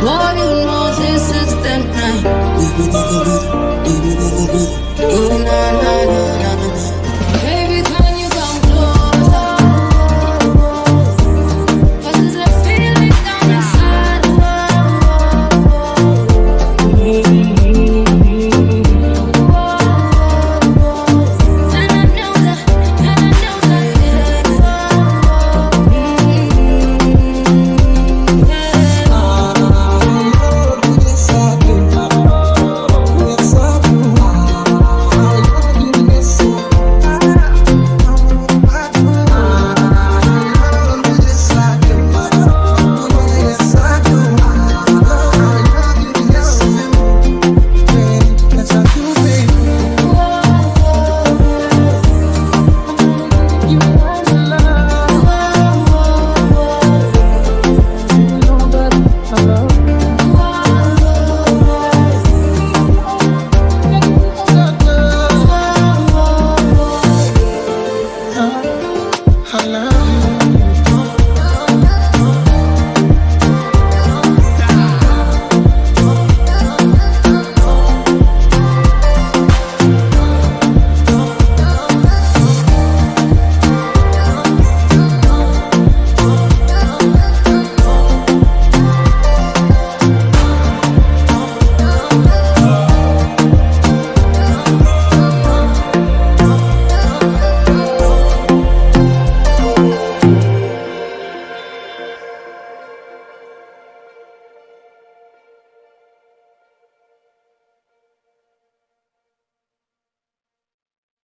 Boy, you know, this is the night. love.